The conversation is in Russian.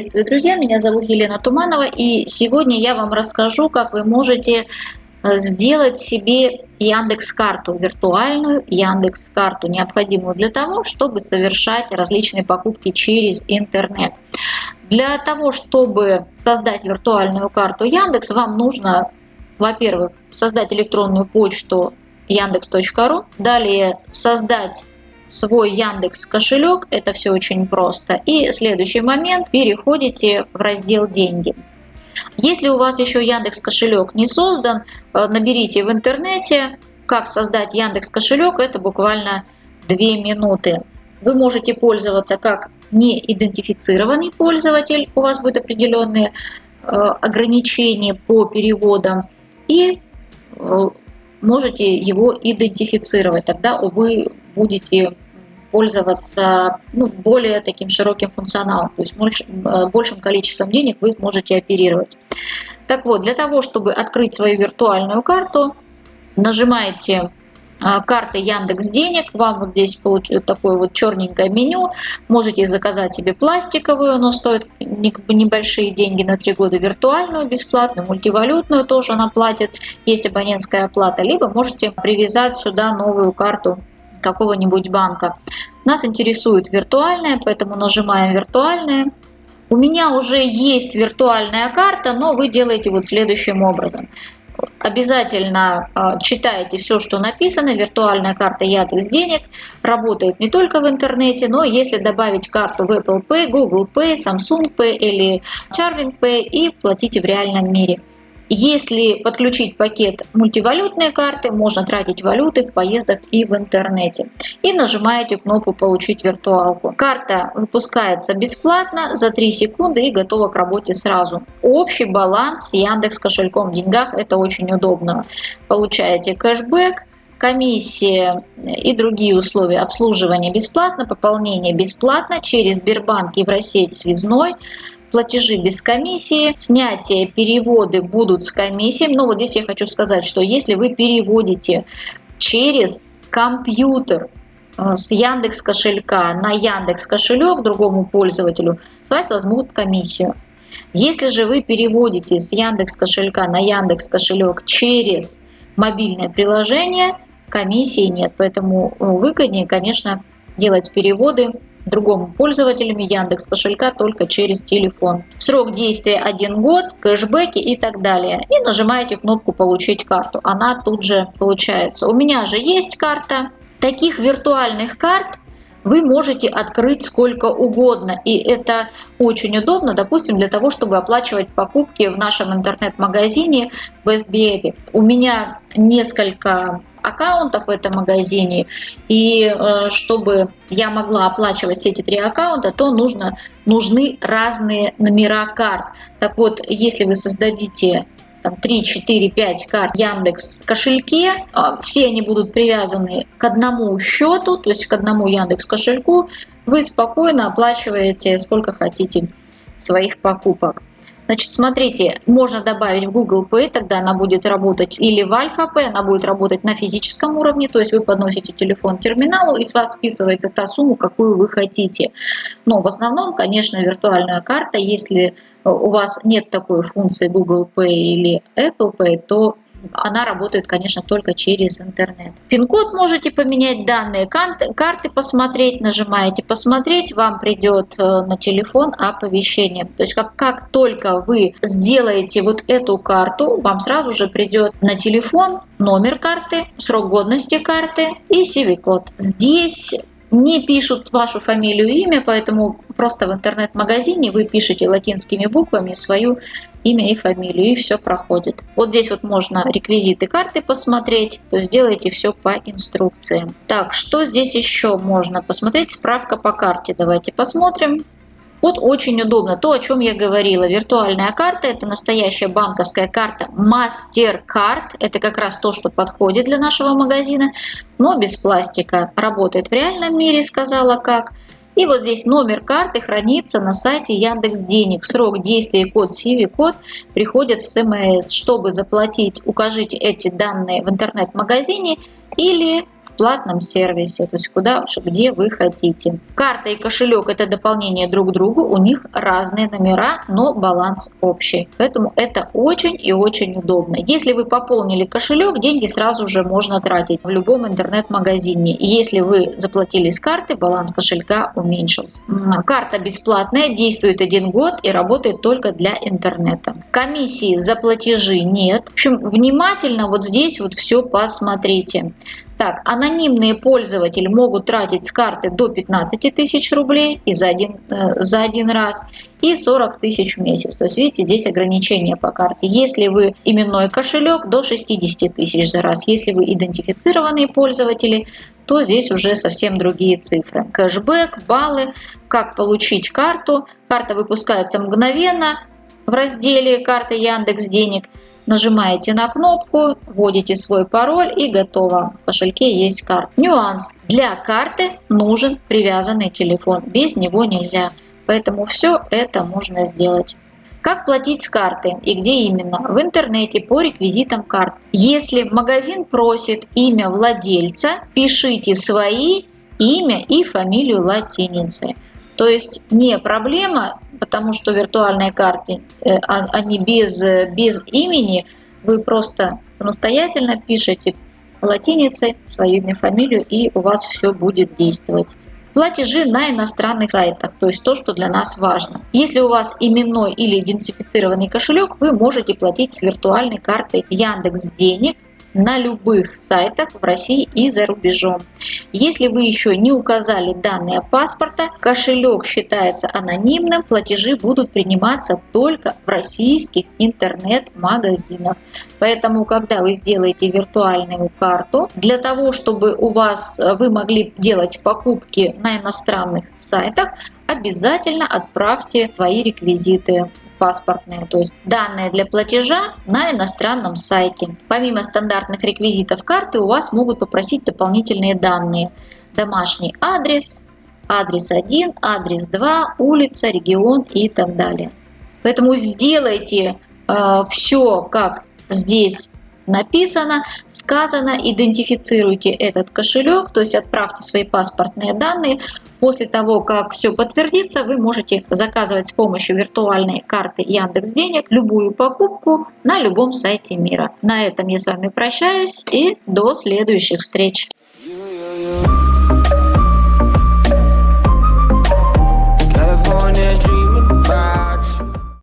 Приветствую, друзья! Меня зовут Елена Туманова, и сегодня я вам расскажу, как вы можете э, сделать себе Яндекс карту, виртуальную Яндекс карту, необходимую для того, чтобы совершать различные покупки через интернет. Для того, чтобы создать виртуальную карту Яндекс, вам нужно, во-первых, создать электронную почту яндекс.ру, далее создать свой Яндекс кошелек, это все очень просто. И следующий момент, переходите в раздел «Деньги». Если у вас еще Яндекс кошелек не создан, э, наберите в интернете, как создать Яндекс кошелек, это буквально 2 минуты. Вы можете пользоваться как неидентифицированный пользователь, у вас будут определенные э, ограничения по переводам, и э, можете его идентифицировать. Тогда вы будете пользоваться ну, более таким широким функционалом, то есть э, большим количеством денег вы можете оперировать. Так вот, для того, чтобы открыть свою виртуальную карту, нажимаете а, карты Яндекс Денег, вам вот здесь такое вот черненькое меню, можете заказать себе пластиковую, оно стоит небольшие деньги на 3 года, виртуальную бесплатную, мультивалютную тоже она платит, есть абонентская оплата, либо можете привязать сюда новую карту какого-нибудь банка. Нас интересует виртуальная, поэтому нажимаем виртуальная. У меня уже есть виртуальная карта, но вы делаете вот следующим образом. Обязательно э, читайте все, что написано. Виртуальная карта Яндекс Денег работает не только в интернете, но если добавить карту в Apple Pay, Google Pay, Samsung Pay или Charming Pay и платите в реальном мире. Если подключить пакет мультивалютные карты, можно тратить валюты в поездах и в интернете. И нажимаете кнопку «Получить виртуалку». Карта выпускается бесплатно за 3 секунды и готова к работе сразу. Общий баланс с Яндекс кошельком в деньгах – это очень удобно. Получаете кэшбэк, комиссия и другие условия обслуживания бесплатно, пополнение бесплатно через Сбербанк Евросеть Связной, платежи без комиссии, снятие, переводы будут с комиссией. Но вот здесь я хочу сказать, что если вы переводите через компьютер э, с Яндекс кошелька на Яндекс кошелек другому пользователю, с вас возьмут комиссию. Если же вы переводите с Яндекс кошелька на Яндекс кошелек через мобильное приложение, комиссии нет. Поэтому э, выгоднее, конечно, делать переводы другому пользователю Яндекс кошелька только через телефон. Срок действия 1 год, кэшбэки и так далее. И нажимаете кнопку «Получить карту». Она тут же получается. У меня же есть карта. Таких виртуальных карт вы можете открыть сколько угодно. И это очень удобно, допустим, для того, чтобы оплачивать покупки в нашем интернет-магазине Best Be У меня несколько аккаунтов в этом магазине, и э, чтобы я могла оплачивать все эти три аккаунта, то нужно, нужны разные номера карт. Так вот, если вы создадите там, 3, 4, 5 карт Яндекс кошельке, а, все они будут привязаны к одному счету, то есть к одному Яндекс кошельку, вы спокойно оплачиваете сколько хотите своих покупок. Значит, смотрите, можно добавить в Google Pay, тогда она будет работать, или в Alpha Pay, она будет работать на физическом уровне, то есть вы подносите телефон к терминалу, и с вас списывается та сумма, какую вы хотите. Но в основном, конечно, виртуальная карта, если у вас нет такой функции Google Pay или Apple Pay, то она работает, конечно, только через интернет. Пин-код можете поменять, данные карты посмотреть, нажимаете «Посмотреть», вам придет э, на телефон оповещение. То есть как, как только вы сделаете вот эту карту, вам сразу же придет на телефон номер карты, срок годности карты и CV-код. Здесь не пишут вашу фамилию и имя, поэтому просто в интернет-магазине вы пишете латинскими буквами свою имя и фамилию, и все проходит. Вот здесь вот можно реквизиты карты посмотреть, то есть делайте все по инструкциям. Так, что здесь еще можно посмотреть? Справка по карте. Давайте посмотрим. Вот очень удобно. То, о чем я говорила. Виртуальная карта – это настоящая банковская карта MasterCard. Это как раз то, что подходит для нашего магазина, но без пластика. Работает в реальном мире, сказала как. И вот здесь номер карты хранится на сайте Яндекс Денег. Срок действия и код CIVI-код приходят в СМС. Чтобы заплатить, укажите эти данные в интернет-магазине или платном сервисе, то есть куда, где вы хотите. Карта и кошелек это дополнение друг к другу, у них разные номера, но баланс общий. Поэтому это очень и очень удобно. Если вы пополнили кошелек, деньги сразу же можно тратить в любом интернет-магазине. И если вы заплатили с карты, баланс кошелька уменьшился. Карта бесплатная, действует один год и работает только для интернета. Комиссии за платежи нет. В общем, внимательно вот здесь вот все посмотрите. Так, анонимные пользователи могут тратить с карты до 15 тысяч рублей и за один, э, за один раз и 40 тысяч в месяц. То есть, видите, здесь ограничения по карте. Если вы именной кошелек, до 60 тысяч за раз. Если вы идентифицированные пользователи, то здесь уже совсем другие цифры. Кэшбэк, баллы, как получить карту. Карта выпускается мгновенно в разделе «Карта Яндекс Денег». Нажимаете на кнопку, вводите свой пароль и готово. В кошельке есть карта. Нюанс. Для карты нужен привязанный телефон. Без него нельзя. Поэтому все это можно сделать. Как платить с карты и где именно? В интернете по реквизитам карт. Если магазин просит имя владельца, пишите свои имя и фамилию латиницей. То есть не проблема, потому что виртуальные карты, э, а, они без, без имени, вы просто самостоятельно пишете латиницей свое имя, фамилию, и у вас все будет действовать. Платежи на иностранных сайтах, то есть то, что для нас важно. Если у вас именной или идентифицированный кошелек, вы можете платить с виртуальной картой Яндекс Денег на любых сайтах в России и за рубежом. Если вы еще не указали данные паспорта, кошелек считается анонимным, платежи будут приниматься только в российских интернет-магазинах. Поэтому, когда вы сделаете виртуальную карту, для того, чтобы у вас э, вы могли делать покупки на иностранных сайтах, обязательно отправьте свои реквизиты паспортные, то есть данные для платежа на иностранном сайте. Помимо стандартных реквизитов карты у вас могут попросить дополнительные данные. Домашний адрес, адрес 1, адрес 2, улица, регион и так далее. Поэтому сделайте э, все, как здесь написано, сказано, идентифицируйте этот кошелек, то есть отправьте свои паспортные данные. После того, как все подтвердится, вы можете заказывать с помощью виртуальной карты Яндекс Денег любую покупку на любом сайте мира. На этом я с вами прощаюсь и до следующих встреч.